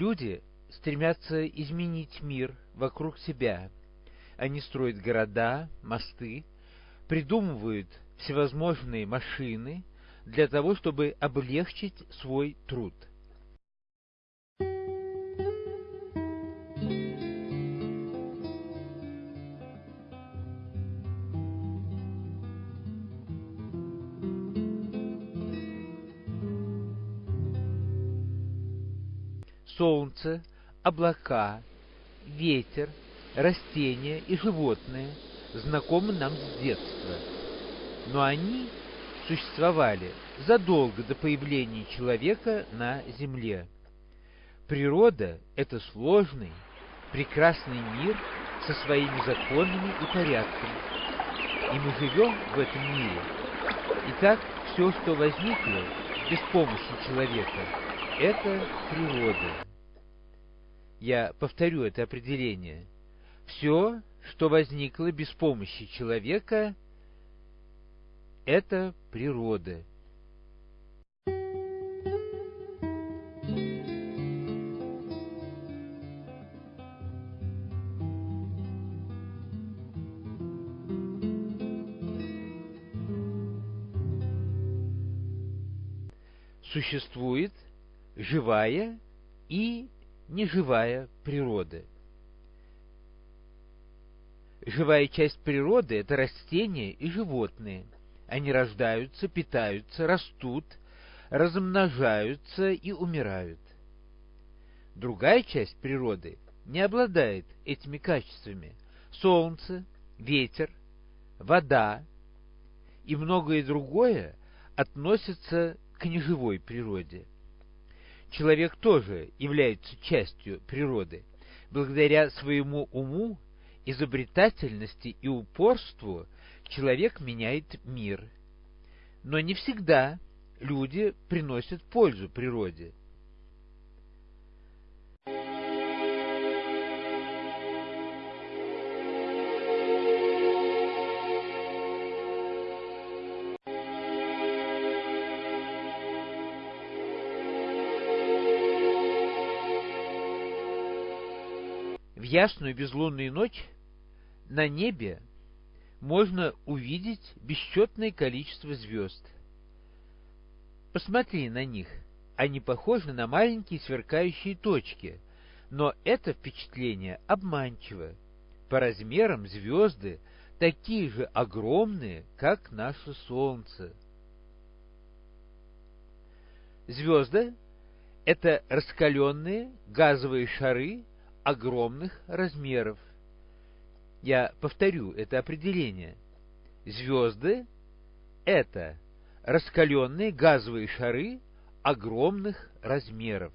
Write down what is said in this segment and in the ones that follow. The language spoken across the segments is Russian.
Люди стремятся изменить мир вокруг себя. Они строят города, мосты, придумывают всевозможные машины для того, чтобы облегчить свой труд – солнце, облака, ветер, растения и животные знакомы нам с детства. Но они существовали задолго до появления человека на Земле. Природа – это сложный, прекрасный мир со своими законами и порядками. И мы живем в этом мире. Итак, все, что возникло без помощи человека, это природа. Я повторю это определение. Все, что возникло без помощи человека, это природа. Существует живая и неживая природа. Живая часть природы – это растения и животные. Они рождаются, питаются, растут, размножаются и умирают. Другая часть природы не обладает этими качествами. Солнце, ветер, вода и многое другое относятся к неживой природе человек тоже является частью природы. Благодаря своему уму, изобретательности и упорству человек меняет мир. Но не всегда люди приносят пользу природе. Ясную безлунную ночь на небе можно увидеть бесчетное количество звезд. Посмотри на них. Они похожи на маленькие сверкающие точки, но это впечатление обманчиво. По размерам звезды такие же огромные, как наше Солнце. Звезды — это раскаленные газовые шары огромных размеров. Я повторю это определение. Звезды — это раскаленные газовые шары огромных размеров.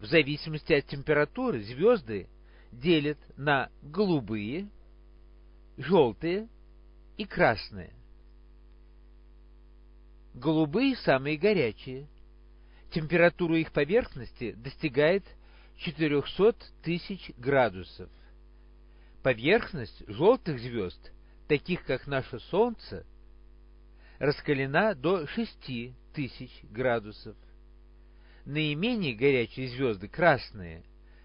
В зависимости от температуры звезды делят на голубые, желтые и красные. Голубые самые горячие – Температура их поверхности достигает 400 тысяч градусов. Поверхность желтых звезд, таких как наше Солнце, раскалена до 6 тысяч градусов. Наименее горячие звезды, красные,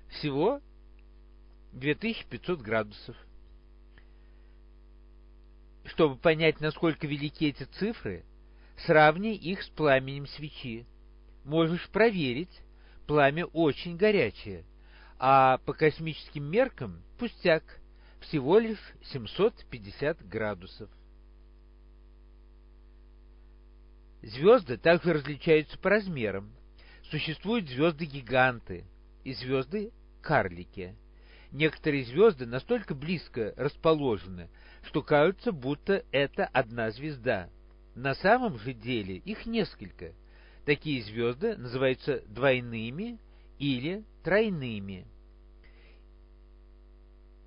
всего 2500 градусов. Чтобы понять, насколько велики эти цифры, сравни их с пламенем свечи можешь проверить, пламя очень горячее, а по космическим меркам пустяк, всего лишь 750 градусов. Звезды также различаются по размерам. Существуют звезды-гиганты и звезды-карлики. Некоторые звезды настолько близко расположены, что кажется, будто это одна звезда. На самом же деле их несколько – Такие звезды называются двойными или тройными.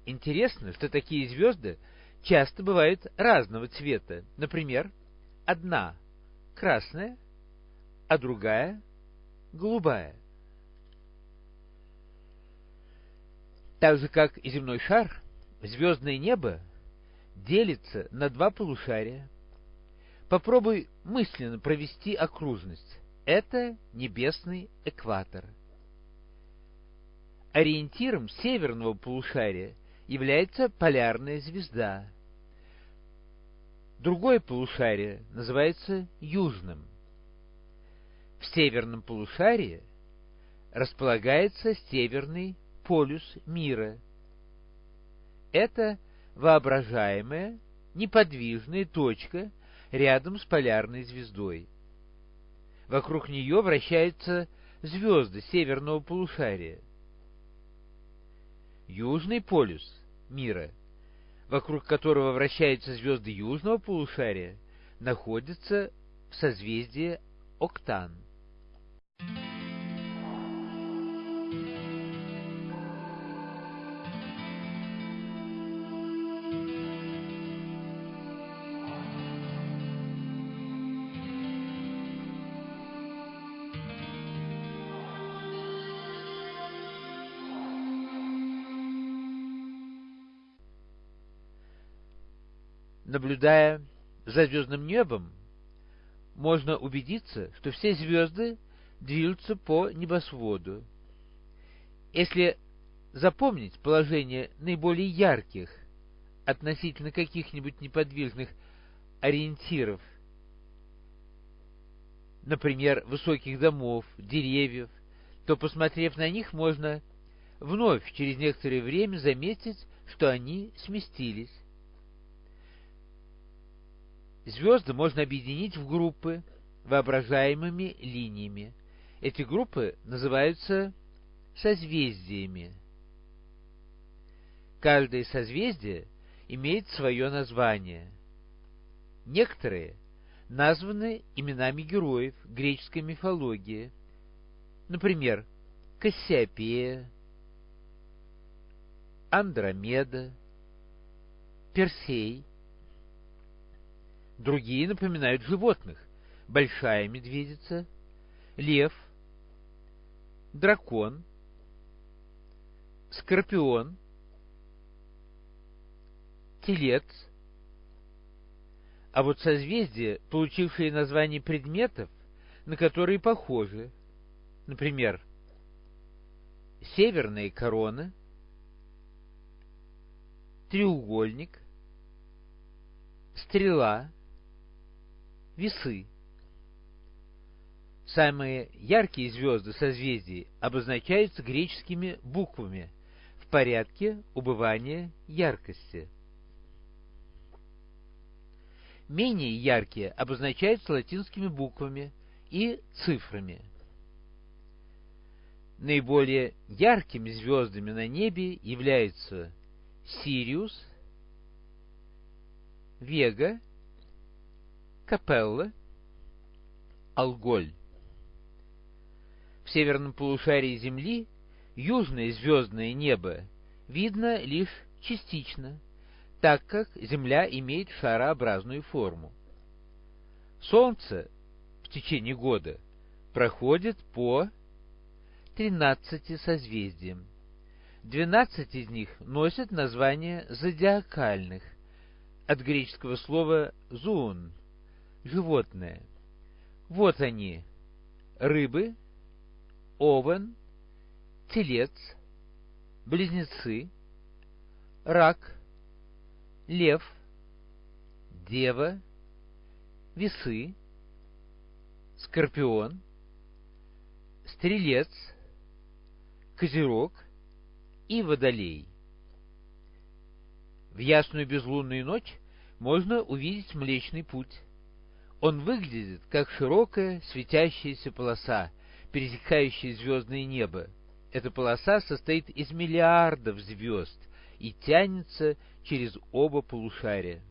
Интересно, что такие звезды часто бывают разного цвета. Например, одна красная, а другая голубая. Так же, как и земной шар, звездное небо делится на два полушария. Попробуй мысленно провести окружность Это небесный экватор. Ориентиром северного полушария является полярная звезда. Другое полушарие называется южным. В северном полушарии располагается северный полюс мира. Это воображаемая неподвижная точка рядом с полярной звездой. Вокруг нее вращаются звезды северного полушария. Южный полюс мира, вокруг которого вращаются звезды южного полушария, находится в созвездии Октан. Наблюдая за звездным небом, можно убедиться, что все звезды движутся по небосводу. Если запомнить положение наиболее ярких относительно каких-нибудь неподвижных ориентиров, например, высоких домов, деревьев, то, посмотрев на них, можно вновь через некоторое время заметить, что они сместились. Звезды можно объединить в группы воображаемыми линиями. Эти группы называются созвездиями. Каждое созвездие имеет свое название. Некоторые названы именами героев греческой мифологии, например, Кассиопея, Андромеда, Персей – Другие напоминают животных. Большая медведица, лев, дракон, скорпион, телец. А вот созвездия, получившие название предметов, на которые похожи, например, северная корона, треугольник, стрела, весы. Самые яркие звезды созвездий обозначаются греческими буквами в порядке убывания яркости. Менее яркие обозначаются латинскими буквами и цифрами. Наиболее яркими звездами на небе являются Сириус, Вега Капелла, Алголь. В северном полушарии Земли южное звездное небо видно лишь частично, так как Земля имеет шарообразную форму. Солнце в течение года проходит по 13 созвездиям. 12 из них носят название зодиакальных, от греческого слова «зуун» животное. Вот они. Рыбы, овен, телец, близнецы, рак, лев, дева, весы, скорпион, стрелец, козерог и водолей. В ясную безлунную ночь можно увидеть Млечный Путь. Он выглядит как широкая светящаяся полоса, пересекающая звездное небо. Эта полоса состоит из миллиардов звезд и тянется через оба полушария.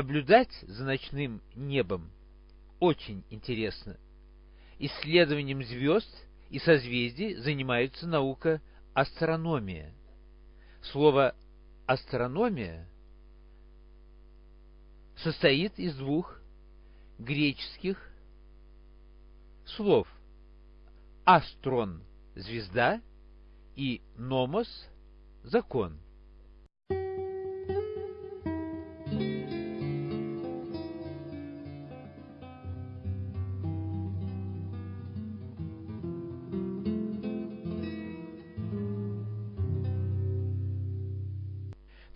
Наблюдать за ночным небом очень интересно. Исследованием звезд и созвездий занимается наука астрономия. Слово «астрономия» состоит из двух греческих слов «астрон» — звезда и «номос» — закон.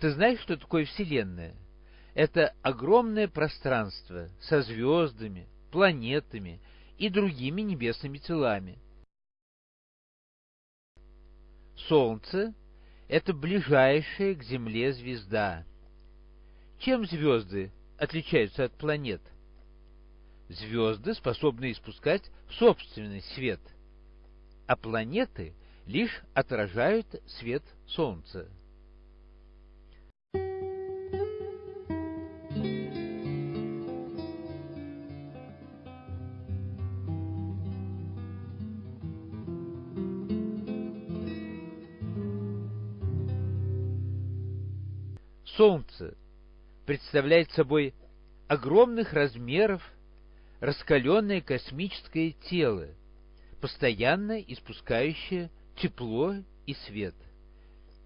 Ты знаешь, что такое Вселенная? Это огромное пространство со звездами, планетами и другими небесными телами. Солнце – это ближайшая к Земле звезда. Чем звезды отличаются от планет? Звезды способны испускать собственный свет, а планеты лишь отражают свет Солнца. Солнце представляет собой огромных размеров раскаленное космическое тело, постоянно испускающее тепло и свет.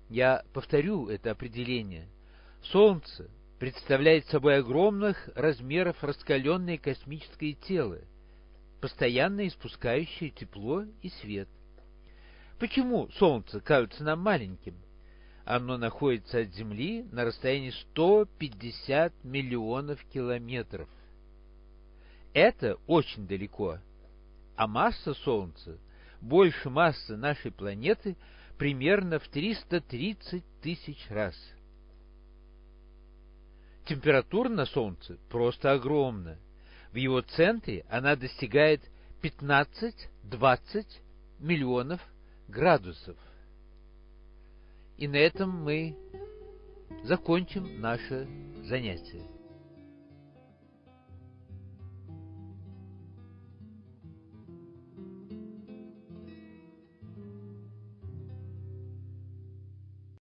Я повторю это определение. Солнце представляет собой огромных размеров раскаленное космическое тело, постоянно испускающее тепло и свет. Почему Солнце кажется нам маленьким? Оно находится от Земли на расстоянии 150 миллионов километров. Это очень далеко. А масса Солнца больше массы нашей планеты примерно в 330 тысяч раз. Температура на Солнце просто огромна. В его центре она достигает 15-20 миллионов градусов. И на этом мы закончим наше занятие.